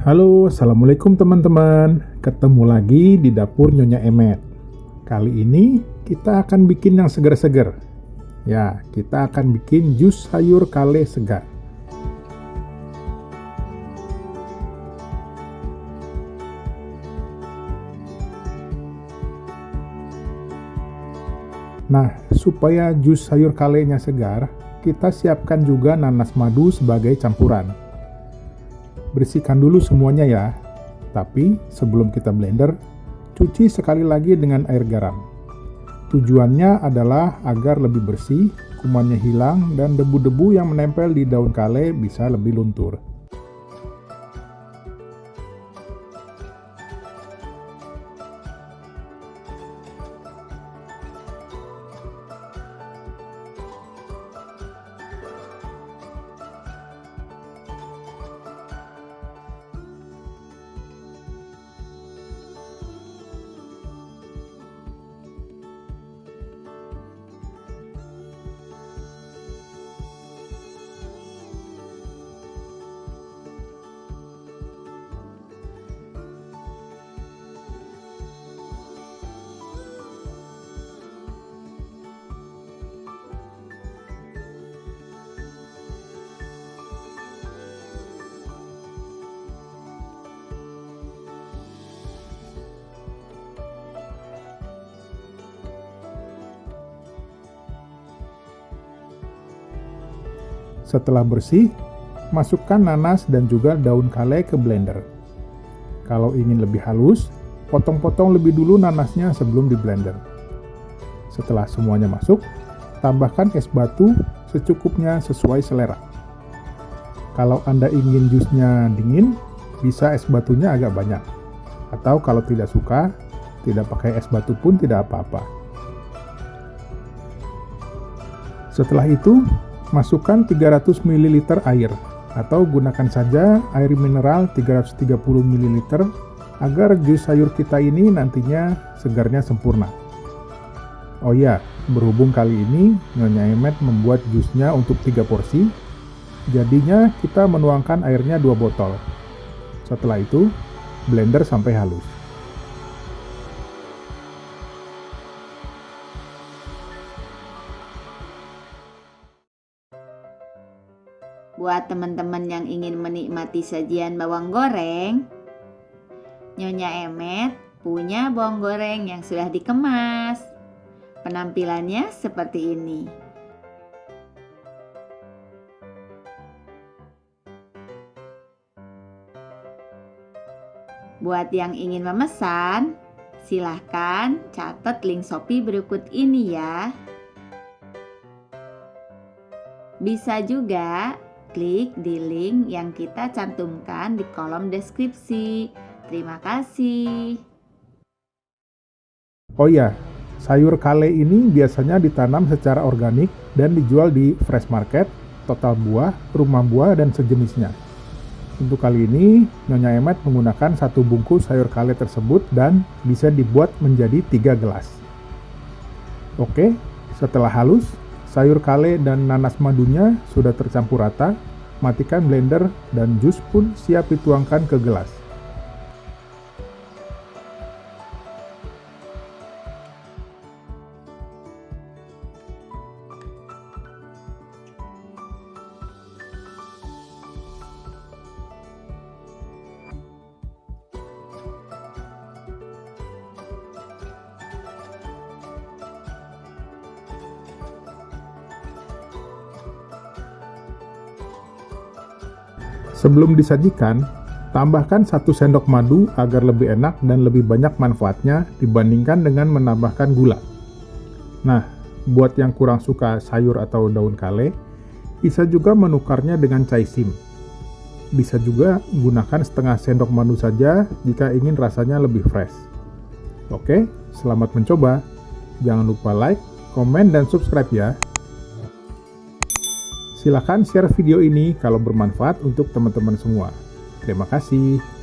Halo, Assalamualaikum teman-teman. Ketemu lagi di dapur Nyonya Emet. Kali ini kita akan bikin yang segar-segar. Ya, kita akan bikin jus sayur kale segar. Nah, supaya jus sayur kalenya segar, kita siapkan juga nanas madu sebagai campuran. Bersihkan dulu semuanya ya. Tapi sebelum kita blender, cuci sekali lagi dengan air garam. Tujuannya adalah agar lebih bersih, kumannya hilang, dan debu-debu yang menempel di daun kale bisa lebih luntur. Setelah bersih, masukkan nanas dan juga daun kale ke blender. Kalau ingin lebih halus, potong-potong lebih dulu nanasnya sebelum di blender. Setelah semuanya masuk, tambahkan es batu secukupnya sesuai selera. Kalau Anda ingin jusnya dingin, bisa es batunya agak banyak. Atau kalau tidak suka, tidak pakai es batu pun tidak apa-apa. Setelah itu, Masukkan 300 ml air atau gunakan saja air mineral 330 ml agar jus sayur kita ini nantinya segarnya sempurna. Oh ya, berhubung kali ini Nyonya Emet membuat jusnya untuk 3 porsi, jadinya kita menuangkan airnya 2 botol. Setelah itu, blender sampai halus. Buat teman-teman yang ingin menikmati sajian bawang goreng, Nyonya Emet punya bawang goreng yang sudah dikemas. Penampilannya seperti ini. Buat yang ingin memesan, silahkan catat link Shopee berikut ini ya. Bisa juga klik di link yang kita cantumkan di kolom deskripsi. Terima kasih. Oh iya, sayur kale ini biasanya ditanam secara organik dan dijual di fresh market, total buah, rumah buah, dan sejenisnya. Untuk kali ini, Nyonya Emet menggunakan satu bungkus sayur kale tersebut dan bisa dibuat menjadi tiga gelas. Oke, setelah halus, Sayur kale dan nanas madunya sudah tercampur rata, matikan blender dan jus pun siap dituangkan ke gelas. Sebelum disajikan, tambahkan satu sendok madu agar lebih enak dan lebih banyak manfaatnya dibandingkan dengan menambahkan gula. Nah, buat yang kurang suka sayur atau daun kale, bisa juga menukarnya dengan cai sim. Bisa juga gunakan setengah sendok madu saja jika ingin rasanya lebih fresh. Oke, selamat mencoba. Jangan lupa like, komen, dan subscribe ya. Silahkan share video ini kalau bermanfaat untuk teman-teman semua. Terima kasih.